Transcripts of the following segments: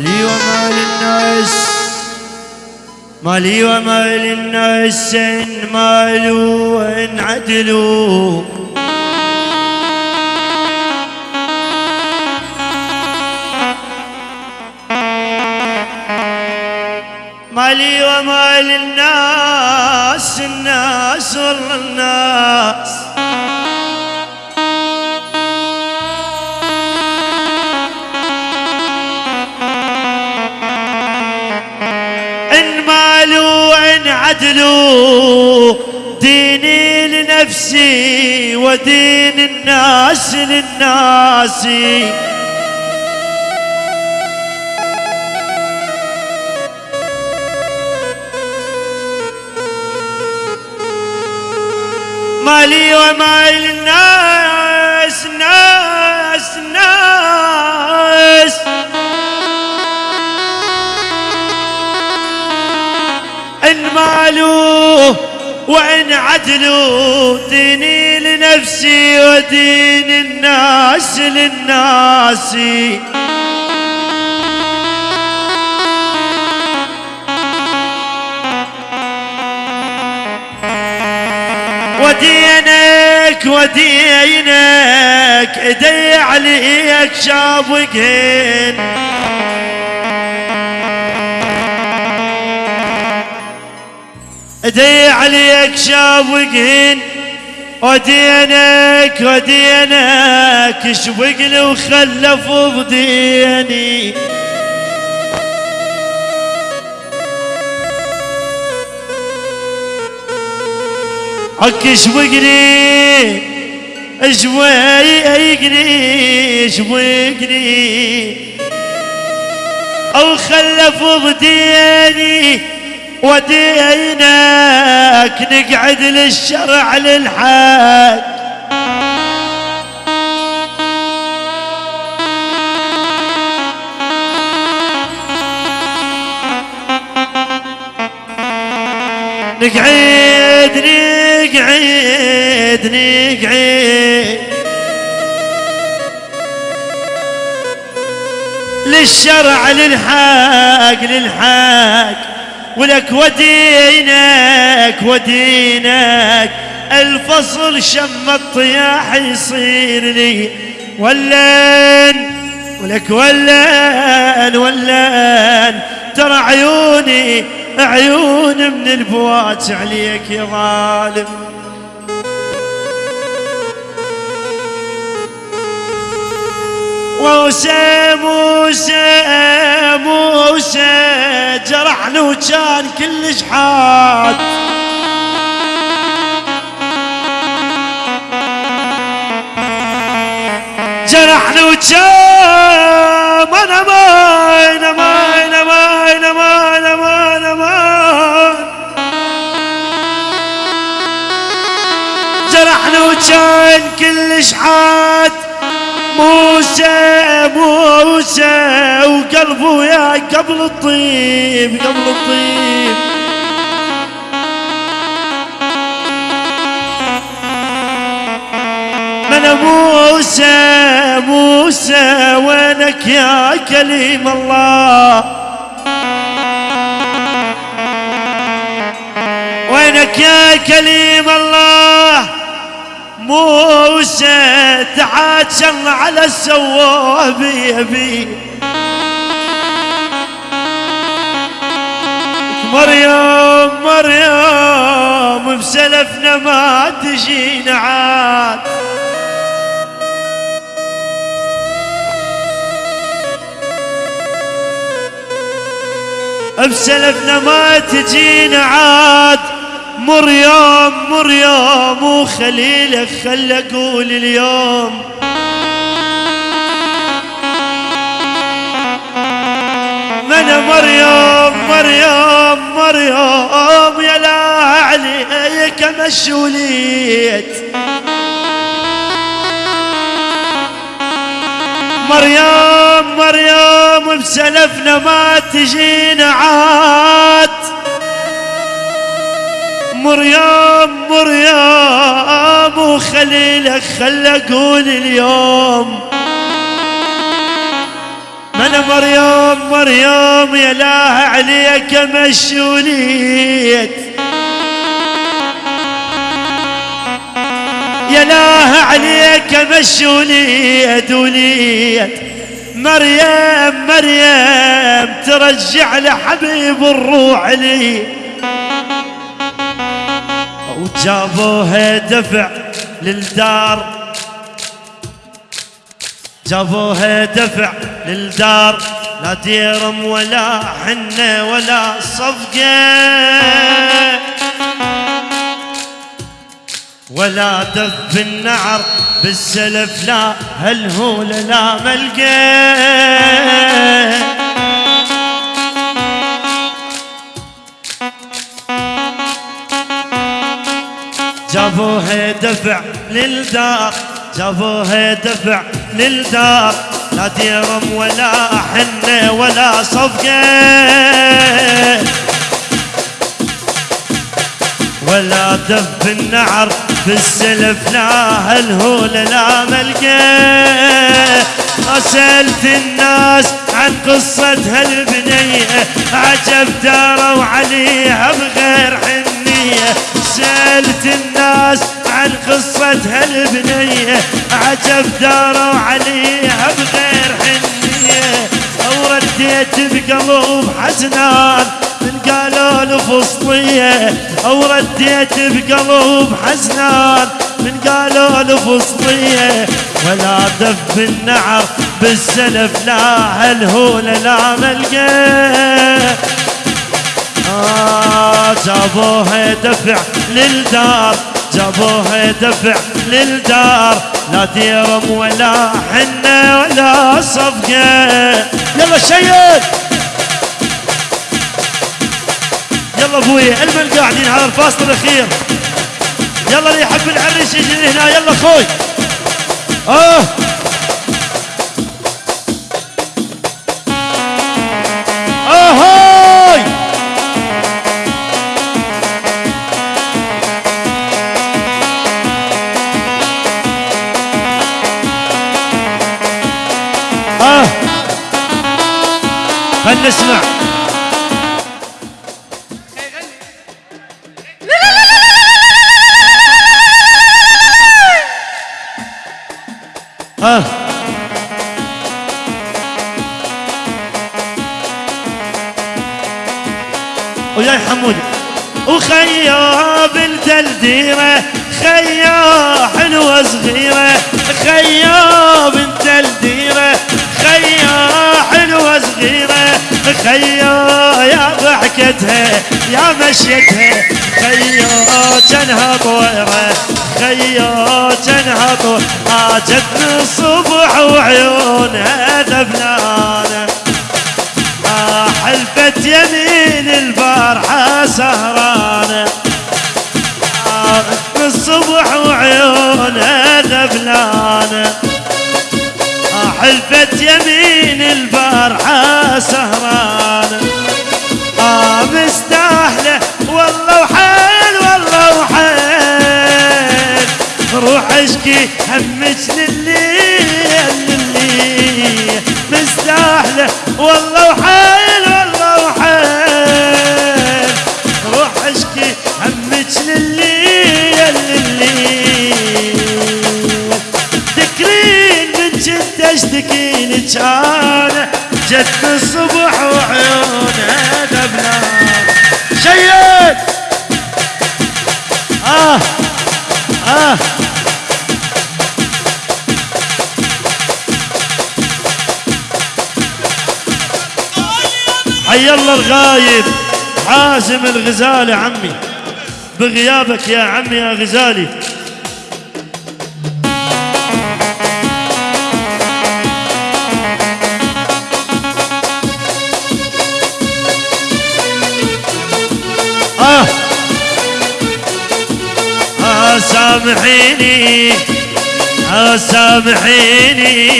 مالي ومال الناس مالي ومال الناس إن مالوا وإن عدلوا. مالي ومال الناس الناس والله الناس عدلوا ديني لنفسي ودين الناس للناس. مالي ومال الناس ناس ناس. إن مالوا وإن عدلوا ديني لنفسي ودين الناس للناس. ودينك ودينك إيدي عليك شابقين. ايدي عليك شابقين ودينك ودينك شبق لي وخلف بديني حك شوقني شويقني شوقني أو خلف ضديني ودينك نقعد للشرع للحق نقعد نقعد نقعد. للشرع للحق للحق ولك ودينك ودينك. الفصل شم الطياح يصير لي. ولن ولك ولن ولن. ترى عيوني عيون من البوات عليك يا ظالم. موسى موسى حاد جرحنا وكان أنا ما أنا ما أنا ما أنا ما أنا ما أنا ما. جرحنا وكان كلش حاد موسى موسى وقلبه يا قبل الطيب قبل الطيب. من موسى موسى وينك يا كليم الله؟ وينك يا كليم الله؟ موسى تعاتشر على السواب يبي مريم مريم بسلفنا ما تجينا عاد. بسلفنا ما تجينا عاد. مريم مريم وخليلك خل أقول اليوم. من مريم مريم مريم يا لا عليك مشوليت مريم مريم بسلفنا ما تجينا عاد. مريم مريم وخليلك خل أقول اليوم. من مريم مريم يا لاه عليك مشوليت. يا لاه عليك مشوليت وليت. مريم مريم ترجع لحبيب الروح لي. وجابوها دفع للدار. جابوها دفع للدار. لا ديرم ولا حنة ولا صفقة. ولا دف النعر. بالسلف لا هالهول لا ملقى؟ جابوها دفع للدار جابوها دفع للدار. لا ديرم ولا حنة ولا صفقة. ولا دف النعر في السلف لا هالهول لا ملقى أسألت الناس عن قصة هالبنية عجب داروا عليها بغير حنية. سألت الناس عن قصة هالبنية عجب داروا عليها بغير حنية. أو رديت بقلوب حزنان من قالوا الفسطية أو رديت بقلوب حزنان. من قالوا الفسطية ولا دف النعر بالسلف لا هالهول لا ملقى. آه جابوها دفع للدار جابوها دفع للدار. لا ديرم ولا حنة ولا صفقة. يلا شيد يلا أبوي المن قاعدين على الفاصل الأخير؟ يلا اللي يحب العريس يجي هنا يلا أخوي آه. اهوي آه. خلنا نسمع. آه وياي حمود. وخيا بنت الديرة خيا حلوة صغيرة. خيا بنت الديرة خيا حلوة صغيرة. خيا يا ضحكتها يا مشيتها. جنها طويرة خيا جنها طويرة جتني الصبح وعيونها ذبلانة حلفت يمين البارحة سهرانة. الصبح وعيونها ذبلانة حلفت يمين البارحة سهرانة. روح اشكي همك لليل لليل. مستاهلة. والله وحيل والله وحيل. روح اشكي همك لليل لليل. تكرين من جد اشتكي لك جت الصبح حي الله الغايب حازم الغزالي عمي. بغيابك يا عمي يا غزالي. آه. آه سامحيني آه سامحيني.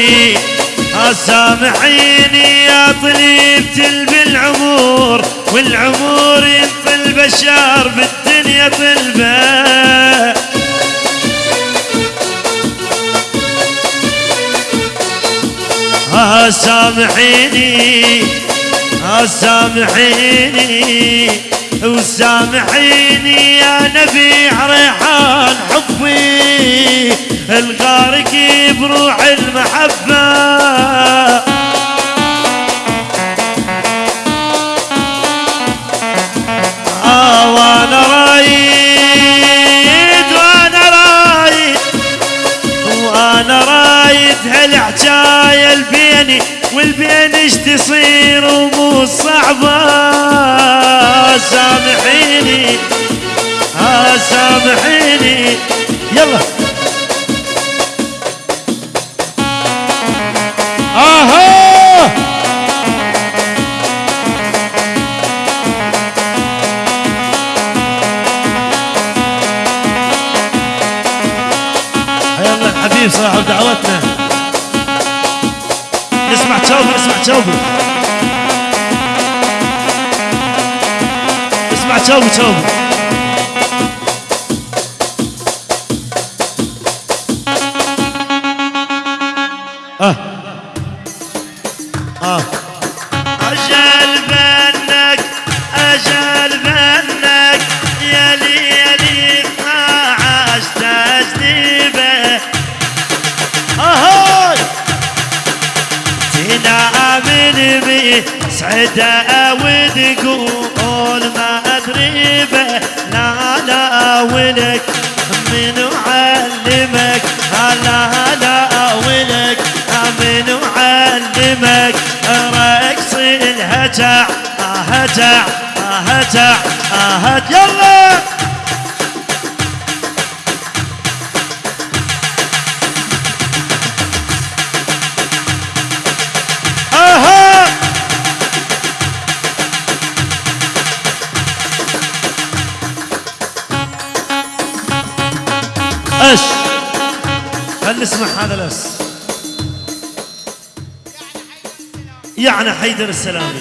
سامحيني يا طليبة بالعمور والعمور ينطل بشار بالدنيا طلبة. سامحيني سامحيني وسامحيني يا نبيع ريحان حبي الغارق بروح المحبة. والبين إيش تصير ومو صعبة. سامحيني ها سامحيني. يلا. حبيب صاحب دعوتنا. نسمع توبة نسمع توبة. توبة توبة آه أجل بنك أجل بنك يا ليلي 12 تجنيبه أهاي. تنامن بي سعدة وتقول ما به لا ولك من علمك لا ولك من علمك رقص الهجع هجع هجع هجع يلا! خل نسمع هذا الأس. يعني حيدر السلامي.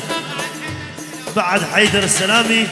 بعد حيدر السلامي